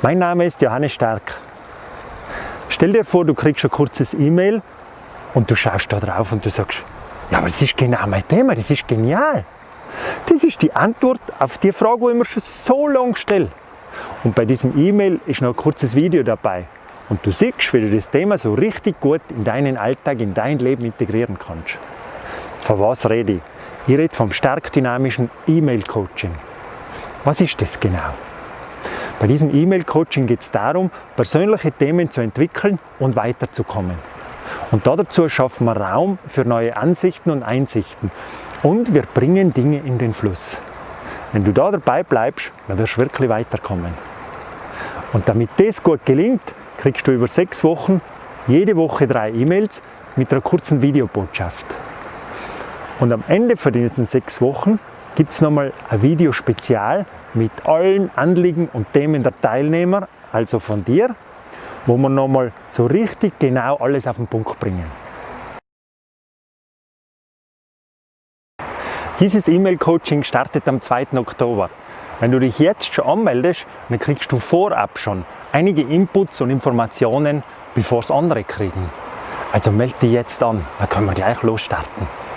Mein Name ist Johannes Stark. Stell dir vor, du kriegst ein kurzes E-Mail und du schaust da drauf und du sagst, ja, aber das ist genau mein Thema, das ist genial. Das ist die Antwort auf die Frage, die ich mir schon so lange stelle. Und bei diesem E-Mail ist noch ein kurzes Video dabei. Und du siehst, wie du das Thema so richtig gut in deinen Alltag, in dein Leben integrieren kannst. Von was rede ich? Ich rede vom stark dynamischen E-Mail-Coaching. Was ist das genau? Bei diesem E-Mail-Coaching geht es darum, persönliche Themen zu entwickeln und weiterzukommen. Und dazu schaffen wir Raum für neue Ansichten und Einsichten. Und wir bringen Dinge in den Fluss. Wenn du da dabei bleibst, dann wirst du wirklich weiterkommen. Und damit das gut gelingt, kriegst du über sechs Wochen jede Woche drei E-Mails mit einer kurzen Videobotschaft. Und am Ende von diesen sechs Wochen gibt es nochmal ein Videospezial mit allen Anliegen und Themen der Teilnehmer, also von dir, wo wir nochmal so richtig genau alles auf den Punkt bringen. Dieses E-Mail-Coaching startet am 2. Oktober. Wenn du dich jetzt schon anmeldest, dann kriegst du vorab schon einige Inputs und Informationen, bevor es andere kriegen. Also melde dich jetzt an, dann können wir gleich losstarten.